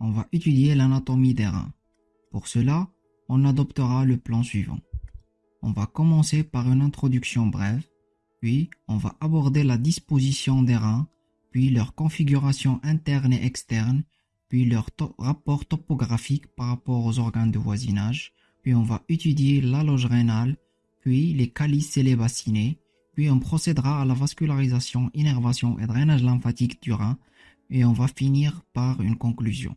on va étudier l'anatomie des reins. Pour cela, on adoptera le plan suivant. On va commencer par une introduction brève, puis on va aborder la disposition des reins, puis leur configuration interne et externe, puis leur rapport topographique par rapport aux organes de voisinage, puis on va étudier la loge rénale, puis les calices et les bassinets, puis on procédera à la vascularisation, innervation et drainage lymphatique du rein, et on va finir par une conclusion.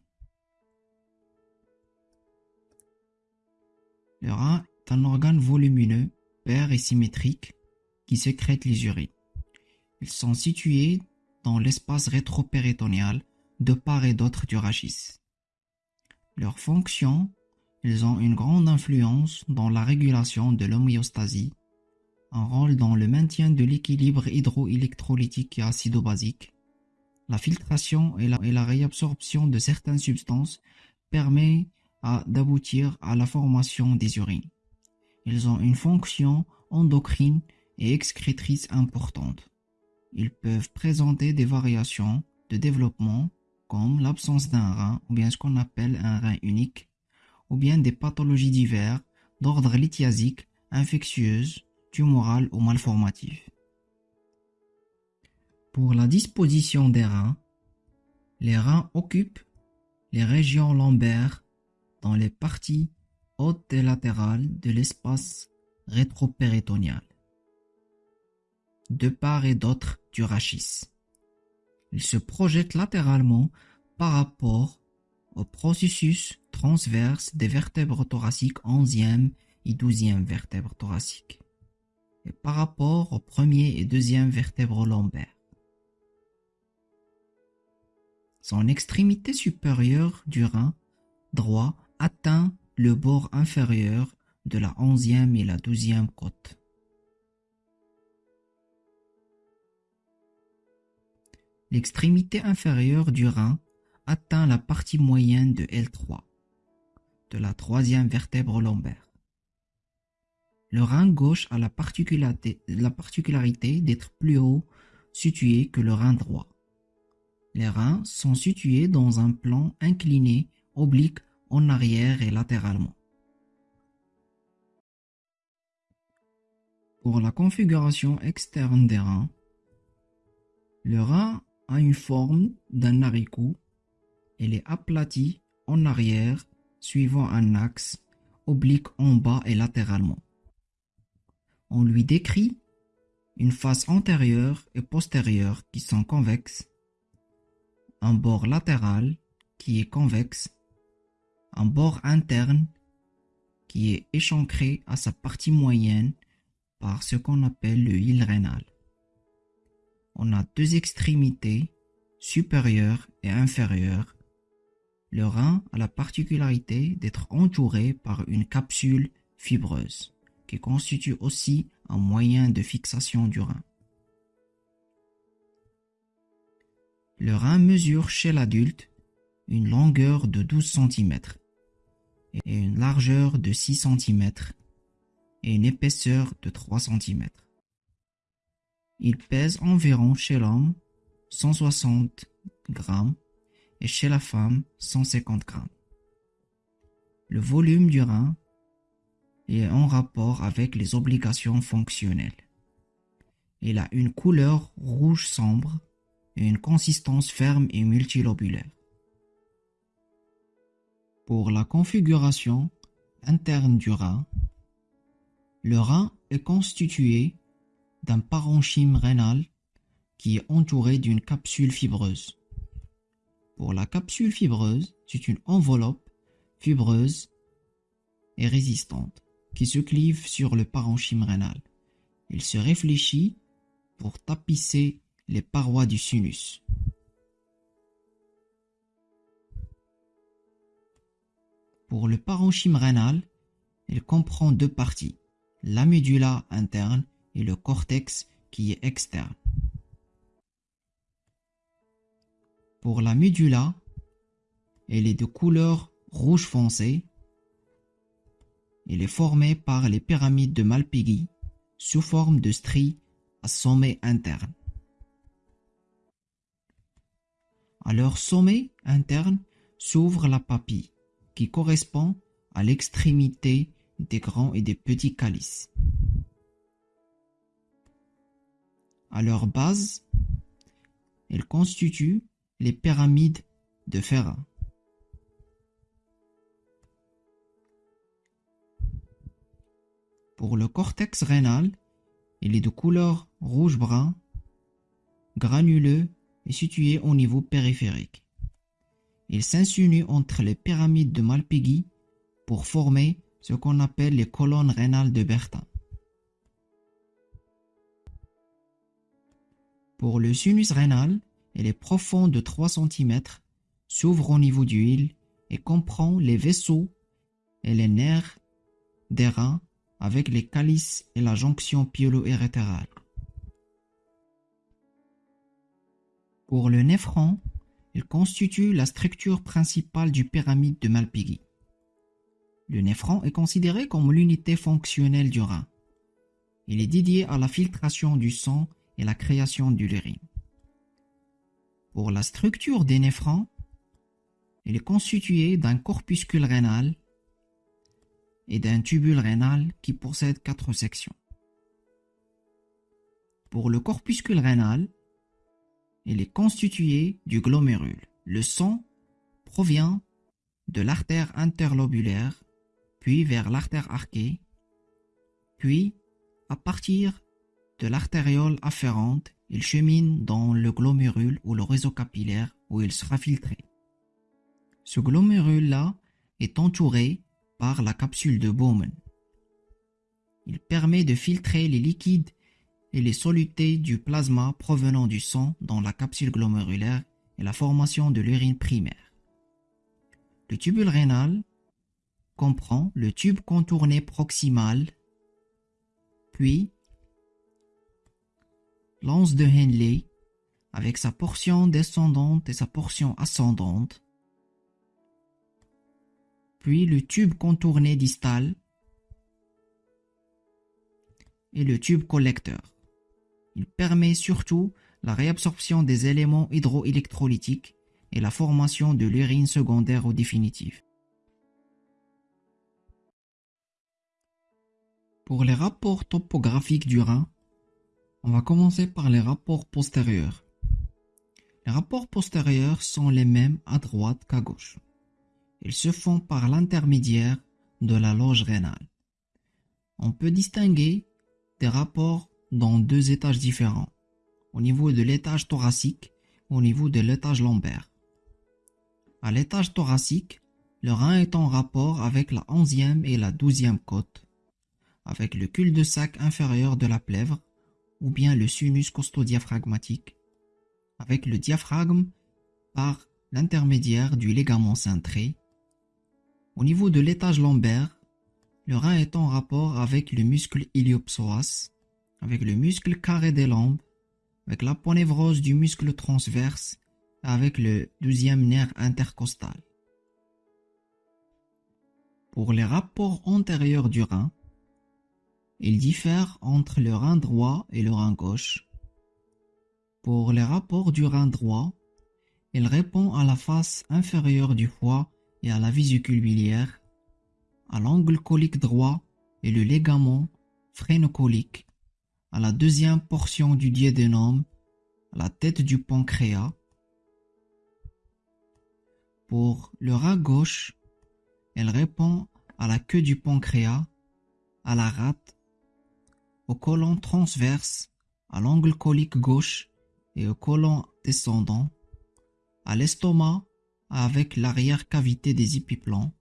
Le rein est un organe volumineux, pair et symétrique qui sécrète les urines. Ils sont situés dans l'espace rétropéritonéal de part et d'autre du rachis. Leurs fonctions, ils ont une grande influence dans la régulation de l'homéostasie, un rôle dans le maintien de l'équilibre hydroélectrolytique et acido-basique. La filtration et la, réabsorption de certaines substances permet d'aboutir à la formation des urines. Ils ont une fonction endocrine et excrétrice importante. Ils peuvent présenter des variations de développement comme l'absence d'un rein ou bien ce qu'on appelle un rein unique, ou bien des pathologies diverses d'ordre lithiasique, infectieuse, tumorale ou malformative. Pour la disposition des reins, les reins occupent les régions lombaires dans les parties hautes et latérales de l'espace rétropéritonéal, de part et d'autre du rachis. Ils se projettent latéralement par rapport au processus transverse des vertèbres thoraciques 11e et 12e vertèbres thoraciques et par rapport au premier et deuxième vertèbres lombaires. Son extrémité supérieure du rein droit atteint le bord inférieur de la onzième et la douzième côte. L'extrémité inférieure du rein atteint la partie moyenne de L3, de la troisième vertèbre lombaire. Le rein gauche a la particularité, la particularité d'être plus haut situé que le rein droit. Les reins sont situés dans un plan incliné, oblique en arrière et latéralement. Pour la configuration externe des reins, le rein a une forme d'un haricot. Elle est aplatie en arrière suivant un axe oblique en bas et latéralement. On lui décrit une face antérieure et postérieure qui sont convexes, un bord latéral qui est convexe un bord interne qui est échancré à sa partie moyenne par ce qu'on appelle le hile rénal. On a deux extrémités, supérieure et inférieure. Le rein a la particularité d'être entouré par une capsule fibreuse qui constitue aussi un moyen de fixation du rein. Le rein mesure chez l'adulte une longueur de 12 cm et une largeur de 6 cm et une épaisseur de 3 cm. Il pèse environ chez l'homme 160 grammes et chez la femme 150 grammes. Le volume du rein est en rapport avec les obligations fonctionnelles. Il a une couleur rouge sombre et une consistance ferme et multilobulaire. Pour la configuration interne du rein, le rein est constitué d'un parenchyme rénal qui est entouré d'une capsule fibreuse. Pour la capsule fibreuse, c'est une enveloppe fibreuse et résistante qui se clive sur le parenchyme rénal. Il se réfléchit pour tapisser les parois du sinus. Pour le parenchyme rénal, il comprend deux parties, la médula interne et le cortex qui est externe. Pour la médula, elle est de couleur rouge foncé. Elle est formée par les pyramides de Malpighi sous forme de stries à sommet interne. À leur sommet interne s'ouvre la papille, correspond à l'extrémité des grands et des petits calices. À leur base, elles constituent les pyramides de Ferrat. Pour le cortex rénal, il est de couleur rouge-brun, granuleux et situé au niveau périphérique. Il s'insinue entre les pyramides de Malpighi pour former ce qu'on appelle les colonnes rénales de Bertin. Pour le sinus rénal, il est profond de 3 cm, s'ouvre au niveau du hile et comprend les vaisseaux et les nerfs des reins avec les calices et la jonction pyélo-érétérale. Pour le néphron, il constitue la structure principale du pyramide de Malpighi. Le néphron est considéré comme l'unité fonctionnelle du rein. Il est dédié à la filtration du sang et la création de l'urine. Pour la structure des néphrons, il est constitué d'un corpuscule rénal et d'un tubule rénal qui possède quatre sections. Pour le corpuscule rénal, il est constitué du glomérule. Le sang provient de l'artère interlobulaire, puis vers l'artère arquée, puis à partir de l'artériole afférente, il chemine dans le glomérule ou le réseau capillaire où il sera filtré. Ce glomérule-là est entouré par la capsule de Bowman. Il permet de filtrer les liquides et les solutés du plasma provenant du sang dans la capsule glomérulaire et la formation de l'urine primaire. Le tubule rénal comprend le tube contourné proximal, puis l'anse de Henley avec sa portion descendante et sa portion ascendante, puis le tube contourné distal et le tube collecteur. Il permet surtout la réabsorption des éléments hydroélectrolytiques et la formation de l'urine secondaire ou définitive. Pour les rapports topographiques du rein, on va commencer par les rapports postérieurs. Les rapports postérieurs sont les mêmes à droite qu'à gauche. Ils se font par l'intermédiaire de la loge rénale. On peut distinguer des rapports dans deux étages différents, au niveau de l'étage thoracique et au niveau de l'étage lombaire. À l'étage thoracique, le rein est en rapport avec la onzième et la douzième côte, avec le cul-de-sac inférieur de la plèvre ou bien le sinus costodiaphragmatique, avec le diaphragme par l'intermédiaire du ligament cintré au niveau de l'étage lombaire, le rein est en rapport avec le muscle iliopsoas, avec le muscle carré des lombes, avec l'aponévrose du muscle transverse et avec le douzième nerf intercostal. Pour les rapports antérieurs du rein, ils diffèrent entre le rein droit et le rein gauche. Pour les rapports du rein droit, il répond à la face inférieure du foie et à la vésicule biliaire, à l'angle colique droit et le ligament phrénocolique, à la deuxième portion du diadénome, à la tête du pancréas. Pour le rat gauche, elle répond à la queue du pancréas, à la rate, au côlon transverse, à l'angle colique gauche et au côlon descendant, à l'estomac avec l'arrière-cavité des épiplans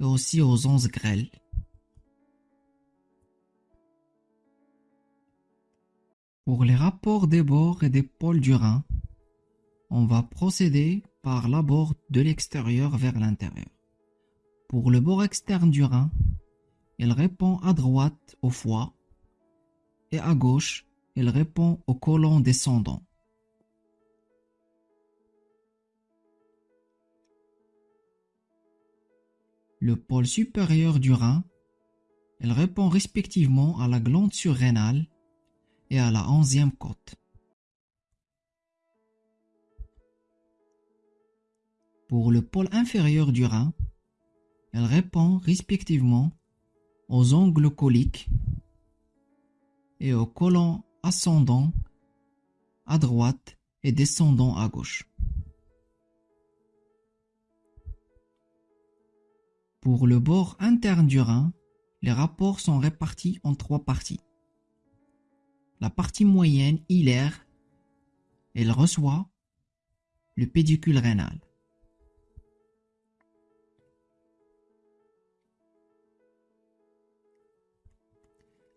et aussi aux onces grêles. Pour les rapports des bords et des pôles du rein, on va procéder par l'abord de l'extérieur vers l'intérieur. Pour le bord externe du rein, il répond à droite au foie et à gauche, il répond au côlon descendant. le pôle supérieur du rein. Elle répond respectivement à la glande surrénale et à la onzième côte. Pour le pôle inférieur du rein, elle répond respectivement aux angles coliques et aux colons ascendants à droite et descendants à gauche. Pour le bord interne du rein, les rapports sont répartis en trois parties. La partie moyenne hilaire, elle reçoit le pédicule rénal.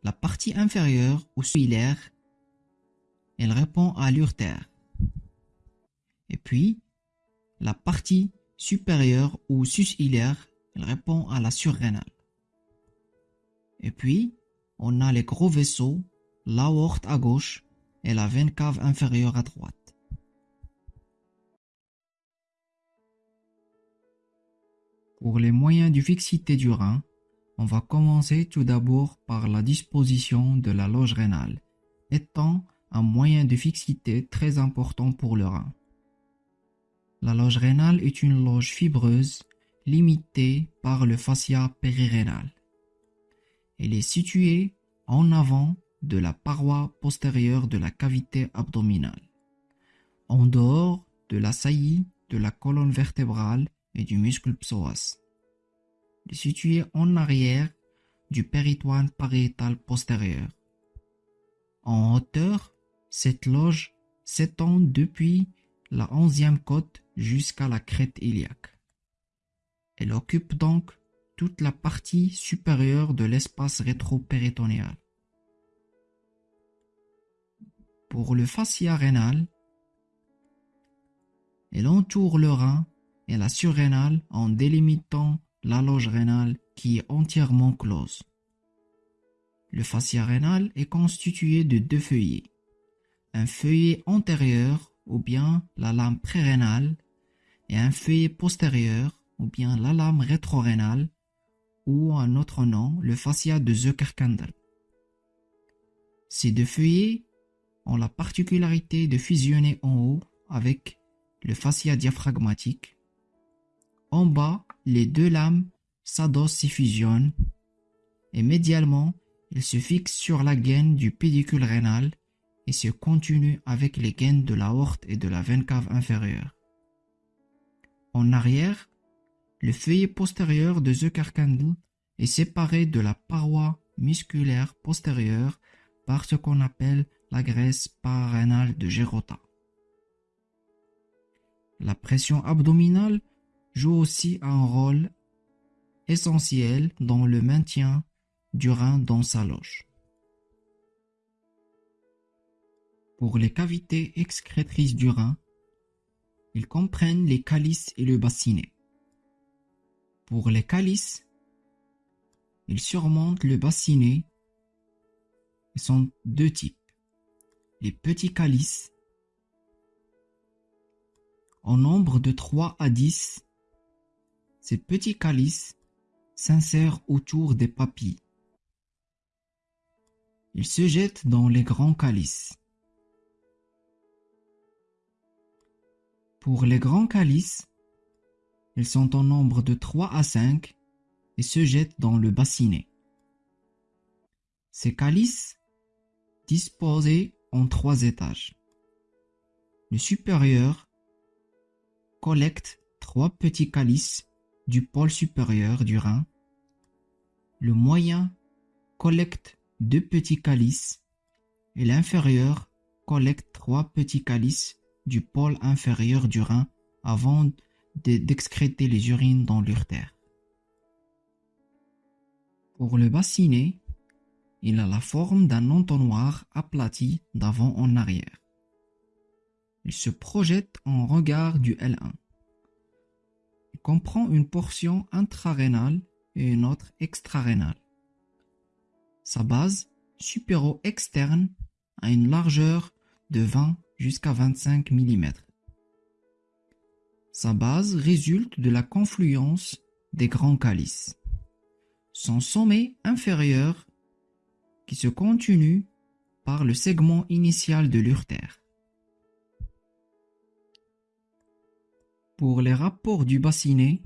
La partie inférieure ou hilaire, elle répond à l'urtère. Et puis, la partie supérieure ou sus-hilaire, elle répond à la surrénale. Et puis, on a les gros vaisseaux, l'aorte à gauche et la veine cave inférieure à droite. Pour les moyens de fixité du rein, on va commencer tout d'abord par la disposition de la loge rénale, étant un moyen de fixité très important pour le rein. La loge rénale est une loge fibreuse limitée par le fascia périrénal. Elle est située en avant de la paroi postérieure de la cavité abdominale, en dehors de la saillie de la colonne vertébrale et du muscle psoas. Elle est située en arrière du péritoine pariétal postérieur. En hauteur, cette loge s'étend depuis la onzième côte jusqu'à la crête iliaque. Elle occupe donc toute la partie supérieure de l'espace rétropéritonéal. Pour le fascia rénal, elle entoure le rein et la surrénale en délimitant la loge rénale qui est entièrement close. Le fascia rénal est constitué de deux feuillets. Un feuillet antérieur ou bien la lame prérénale et un feuillet postérieur ou bien la lame rétrorénale ou un autre nom, le fascia de Zuckerkandel. Ces deux feuillets ont la particularité de fusionner en haut avec le fascia diaphragmatique. En bas, les deux lames s'adossent et fusionnent et médialement, ils se fixent sur la gaine du pédicule rénal et se continuent avec les gaines de l'aorte et de la veine cave inférieure. En arrière, le feuillet postérieur de Zuckerkandl est séparé de la paroi musculaire postérieure par ce qu'on appelle la graisse pararénale de Gérota. La pression abdominale joue aussi un rôle essentiel dans le maintien du rein dans sa loge. Pour les cavités excrétrices du rein, ils comprennent les calices et le bassinet. Pour les calices, ils surmontent le bassinet et sont deux types. Petits calices, en nombre de 3 à 10, ces petits calices s'insèrent autour des papilles. Ils se jettent dans les grands calices. Pour les grands calices, ils sont en nombre de 3 à 5 et se jettent dans le bassinet. Ces calices, disposés en trois étages. Le supérieur collecte trois petits calices du pôle supérieur du rein. Le moyen collecte deux petits calices et l'inférieur collecte trois petits calices du pôle inférieur du rein avant d'excréter les urines dans l'urtère. Pour le bassinet, il a la forme d'un entonnoir aplati d'avant en arrière. Il se projette en regard du L1. Il comprend une portion intrarénale et une autre extrarénale. Sa base supéro-externe a une largeur de 20 jusqu'à 25 mm. Sa base résulte de la confluence des grands calices. Son sommet inférieur qui se continue par le segment initial de l'urtère. Pour les rapports du bassinet,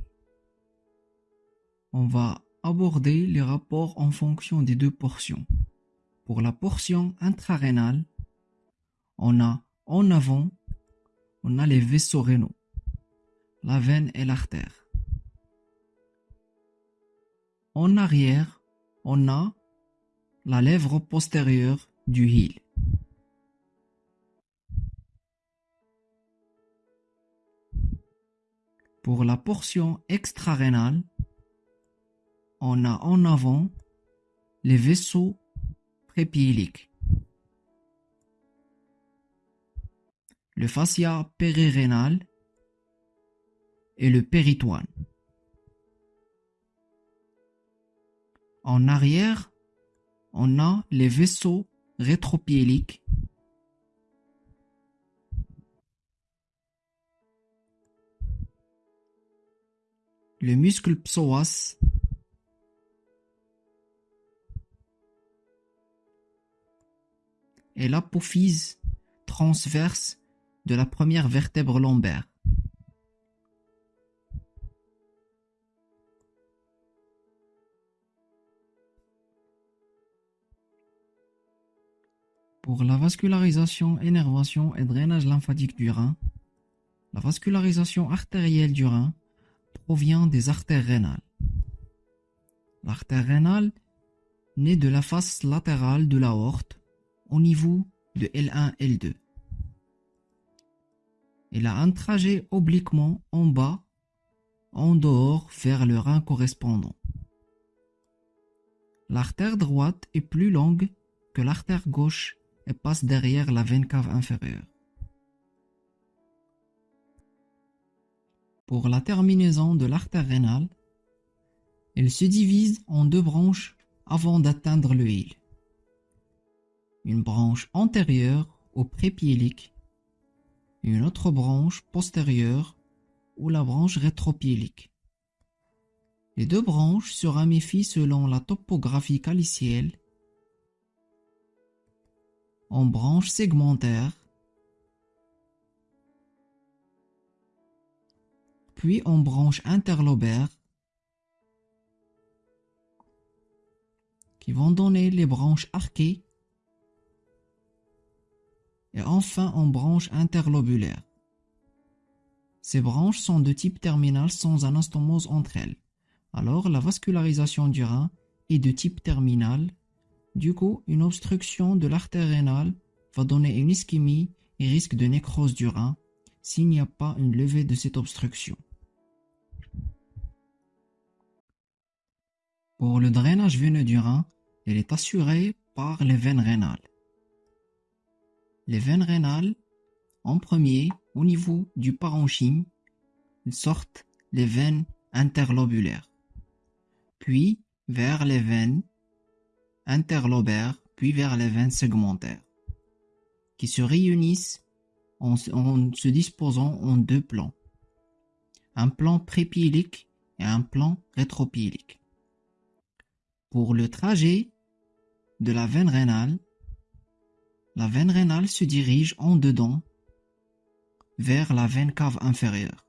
on va aborder les rapports en fonction des deux portions. Pour la portion intrarénale, on a en avant, on a les vaisseaux rénaux, la veine et l'artère. En arrière, on a la lèvre postérieure du heel. Pour la portion extrarénale, on a en avant les vaisseaux prépiéliques. Le fascia périrénal et le péritoine. En arrière, on a les vaisseaux rétropiéliques le muscle psoas et l'apophyse transverse de la première vertèbre lombaire. Pour la vascularisation, énervation et drainage lymphatique du rein, la vascularisation artérielle du rein provient des artères rénales. L'artère rénale naît de la face latérale de l'aorte au niveau de L1-L2. Elle a un trajet obliquement en bas, en dehors vers le rein correspondant. L'artère droite est plus longue que l'artère gauche et passe derrière la veine cave inférieure. Pour la terminaison de l'artère rénale, elle se divise en deux branches avant d'atteindre le heel. Une branche antérieure au prépiélique une autre branche postérieure ou la branche rétropiélique. Les deux branches se ramifient selon la topographie calicielle en branches segmentaires puis en branches interlobaires qui vont donner les branches arquées et enfin en branches interlobulaires. Ces branches sont de type terminal sans anastomose entre elles. Alors la vascularisation du rein est de type terminal. Du coup, une obstruction de l'artère rénale va donner une ischémie et risque de nécrose du rein s'il n'y a pas une levée de cette obstruction. Pour le drainage veineux du rein, il est assuré par les veines rénales. Les veines rénales, en premier, au niveau du parenchyme, sortent les veines interlobulaires, puis vers les veines interlobaires, puis vers les veines segmentaires, qui se réunissent en, se disposant en deux plans, un plan prépiélique et un plan rétropiélique. Pour le trajet de la veine rénale, la veine rénale se dirige en dedans vers la veine cave inférieure.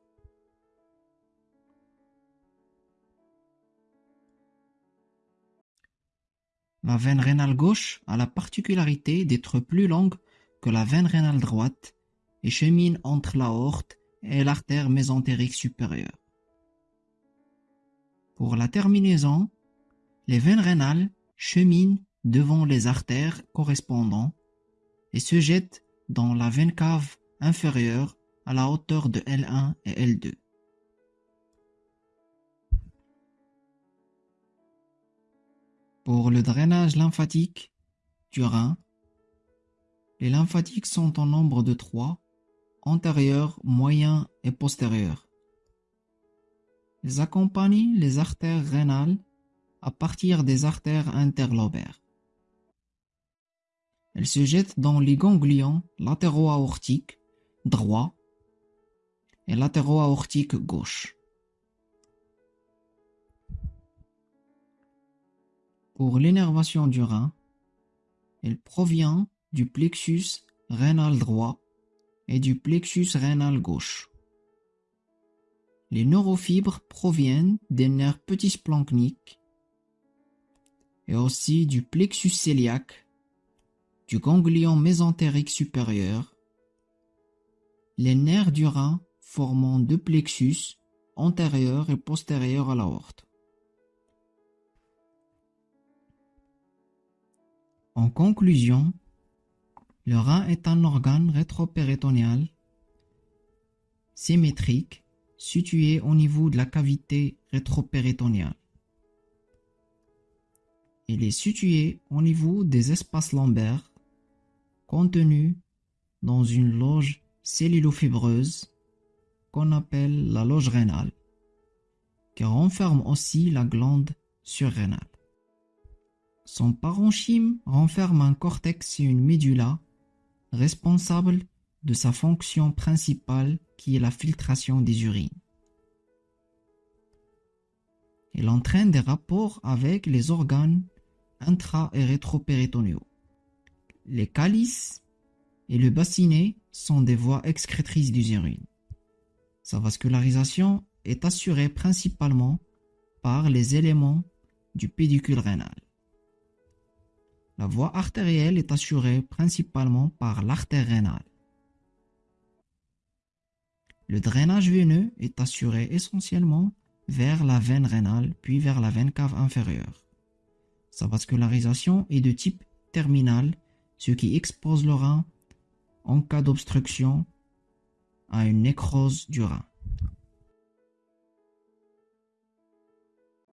La veine rénale gauche a la particularité d'être plus longue que la veine rénale droite et chemine entre l'aorte et l'artère mésentérique supérieure. Pour la terminaison, les veines rénales cheminent devant les artères correspondants et se jettent dans la veine cave inférieure à la hauteur de L1 et L2. Pour le drainage lymphatique du rein, les lymphatiques sont en nombre de trois, antérieurs, moyens et postérieurs. Ils accompagnent les artères rénales à partir des artères interlobaires. Elle se jette dans les ganglions latéro-aortiques droit et latéro-aortique gauche. Pour l'énervation du rein, elle provient du plexus rénal droit et du plexus rénal gauche. Les neurofibres proviennent des nerfs petits splanchniques et aussi du plexus cœliaque, du ganglion mésentérique supérieur, les nerfs du rein formant deux plexus antérieur et postérieur à l'aorte. En conclusion, le rein est un organe rétropéritonéal symétrique situé au niveau de la cavité rétropéritonéale. Il est situé au niveau des espaces lombaires contenus dans une loge cellulofibreuse qu'on appelle la loge rénale, qui renferme aussi la glande surrénale. Son parenchyme renferme un cortex et une médula responsable de sa fonction principale qui est la filtration des urines. Il entraîne des rapports avec les organes intra- et rétropéritonéaux. Les calices et le bassinet sont des voies excrétrices des urines. Sa vascularisation est assurée principalement par les éléments du pédicule rénal. La voie artérielle est assurée principalement par l'artère rénale. Le drainage veineux est assuré essentiellement vers la veine rénale puis vers la veine cave inférieure. Sa vascularisation est de type terminal, ce qui expose le rein en cas d'obstruction à une nécrose du rein.